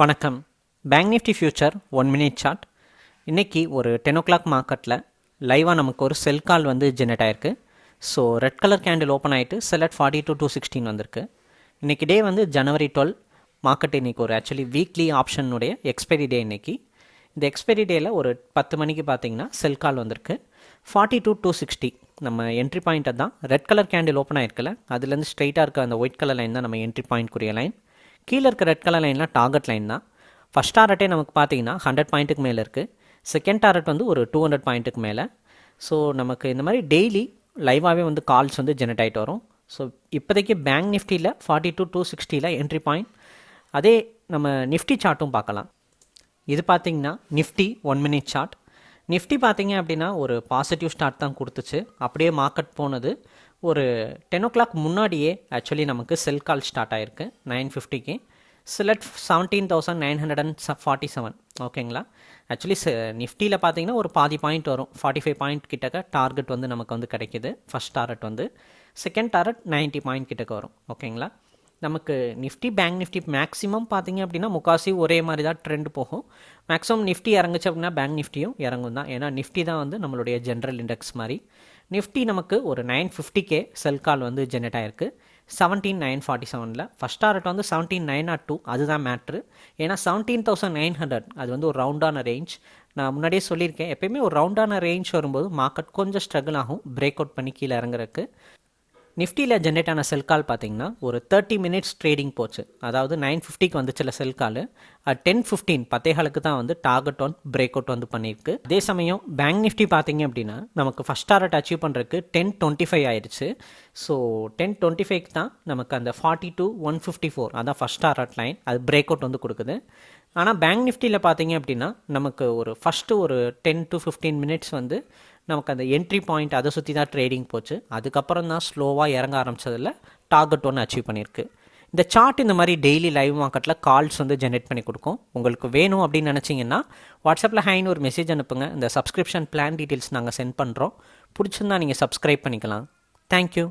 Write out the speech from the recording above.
வணக்கம். Bank Nifty future one minute chart இன்றைக்கி ஒரு டென் ஓ கிளாக் மார்க்கெட்டில் லைவாக நமக்கு ஒரு செல் கால் வந்து ஜெனரேட் ஆயிருக்கு. So red colour candle open ஆகிட்டு sell at forty two two sixteen வந்திருக்கு. இன்றைக்கி டே வந்து ஜனவரி டுவெல் மார்க்கெட் இன்றைக்கி ஒரு ஆக்சுவலி வீக்லி ஆப்ஷனுடைய எக்ஸ்பைரி டே இன்றைக்கி இந்த எக்ஸ்பைரி டேயில் ஒரு பத்து மணிக்கு பார்த்தீங்கன்னா செல் கால் வந்திருக்கு. ஃபார்ட்டி டூ டூ சிக்ஸ்டி நம்ம என்ட்ரி பாயிண்ட்டை தான் ரெட் கலர் கேண்டில் ஓப்பன் ஆயிருக்குல்ல அதுலேருந்து ஸ்ட்ரைட்டாக இருக்க அந்த ஒயிட் கலர் லைன் தான் நம்ம என்ட்ரி பாயிண்ட்க்குரிய லைன் கீழே இருக்க ரெட் கலர் லைன்லாம் டார்கெட் லைன் தான். ஃபஸ்ட் டாரட்டே நமக்கு பார்த்தீங்கன்னா ஹண்ட்ரட் பாயிண்ட்டுக்கு மேலே இருக்குது செகண்ட் டாரட் வந்து ஒரு டூ ஹண்ட்ரட் பாயிண்ட்டுக்கு மேலே. ஸோ நமக்கு இந்த மாதிரி டெய்லி லைவாகவே வந்து கால்ஸ் வந்து ஜெனரேட் ஆகிட்டு வரும். ஸோ இப்போதைக்கு பேங்க் நிஃப்டியில் ஃபார்ட்டி டூ டூ சிக்ஸ்டியில் என்ட்ரி பாயிண்ட் அதே நம்ம நிஃப்டி சார்ட்டும் பார்க்கலாம். இது பார்த்தீங்கன்னா Nifty one minute chart Nifty பார்த்தீங்க அப்படின்னா ஒரு பாசிட்டிவ் ஸ்டார்ட் தான் கொடுத்துச்சு. அப்படியே மார்க்கெட் போனது. ஒரு டென் ஓ கிளாக் முன்னாடியே ஆக்சுவலி நமக்கு செல் கால் ஸ்டார்ட் ஆயிருக்கு. நைன் ஃபிஃப்டிக்கு சிலட் seventeen thousand nine hundred and forty seven ஓகேங்களா ஆக்சுவலி நிஃப்டியில் பார்த்தீங்கன்னா ஒரு பாதி பாயிண்ட் வரும். ஃபார்ட்டி ஃபைவ் பாயிண்ட் கிட்டக்க டார்கெட் வந்து நமக்கு வந்து கிடைக்கிது. ஃபஸ்ட் டாரெட் வந்து. செகண்ட் டாரெட் நைன்ட்டி பாயிண்ட் கிட்டக்க வரும். ஓகேங்களா நமக்கு நிஃப்டி பேங்க் நிஃப்டி மேக்ஸிமம் பார்த்தீங்க அப்படின்னா முக்காசி ஒரே மாதிரி தான் ட்ரெண்ட் போகும். மேக்ஸிமம் நிஃப்டி இறங்குச்சு அப்படின்னா பேங்க் நிஃப்டியும் இறங்கும் தான். ஏன்னா நிஃப்டி தான் வந்து நம்மளுடைய ஜென்ரல் இண்டெக்ஸ் மாதிரி. நிஃப்டி நமக்கு ஒரு நைன் ஃபிஃப்டிக்கே செல் கால் வந்து ஜென்ரேட் ஆயிருக்கு. செவன்டீன் நைன் ஃபார்ட்டி செவனில் ஃபஸ்ட் டார்கெட் வந்து செவன்டீன் நைன் நாட் டூ அதுதான் மேட்ரு ஏன்னா செவன்டீன் தௌசண்ட் நைன் ஹண்ட்ரட் அது வந்து ஒரு ரவுண்டான ரேஞ்ச் நான் முன்னாடியே சொல்லியிருக்கேன். எப்பயுமே ஒரு ரவுண்டான ரேஞ்ச் வரும்போது மார்க்கெட் கொஞ்சம் ஸ்ட்ரகிள் ஆகும். பிரேக் அவுட் பண்ணி கீழே இறங்குறதுக்கு. நிஃப்டியில் ஜென்ரேட் ஆன செல் கால் பார்த்தீங்கன்னா ஒரு தேர்ட்டி மினிட்ஸ் ட்ரேடிங் போச்சு. அதாவது நைன் ஃபிஃப்டிக்கு வந்துச்சுல செல் கால் டென் ஃபிஃப்டீன் பத்தேகாலுக்கு தான் வந்து டார்கெட் ஒன் பிரேக் அவுட் வந்து பண்ணியிருக்கு. அதே சமயம் பேங்க் நிஃப்டி பார்த்தீங்க அப்படின்னா நமக்கு ஃபஸ்ட் டார்கெட் அச்சீவ் பண்ணுறதுக்கு டென் டுவெண்ட்டி ஃபைவ் ஆயிடுச்சு. ஸோ டென் டுவெண்ட்டி ஃபைவ்க்கு தான் நமக்கு அந்த forty two one fifty four அதான் ஃபஸ்ட் டார்கெட் லைன் அது பிரேக் அவுட் வந்து கொடுக்குது. ஆனால் பேங்க் நிஃப்டியில் பார்த்தீங்க அப்படின்னா நமக்கு ஒரு ஃபஸ்ட்டு ஒரு டென் டு ஃபிஃப்டீன் மினிட்ஸ் வந்து நமக்கு அந்த என்ட்ரி பாயிண்ட் அதை சுற்றி தான் ட்ரேடிங் போச்சு. அதுக்கப்புறம் தான் ஸ்லோவாக இறங்க ஆரம்பித்ததில் டார்கெட் ஒன்று அச்சீவ் பண்ணியிருக்கு. இந்த சார்ட் இந்த மாதிரி டெய்லி லைவ் மார்க்கெட்டில் கால்ஸ் வந்து ஜென்ரேட் பண்ணி கொடுக்கும். உங்களுக்கு வேணும் அப்படின்னு நினச்சிங்கன்னா வாட்ஸ்அப்பில் ஹைன்னு ஒரு மெசேஜ் அனுப்புங்க. இந்த சப்ஸ்கிரிப்ஷன் பிளான் டீட்டெயில்ஸ் நாங்கள் சென்ட் பண்ணுறோம் பிடிச்சிருந்தா நீங்கள் சப்ஸ்கிரைப் பண்ணிக்கலாம். தேங்க்யூ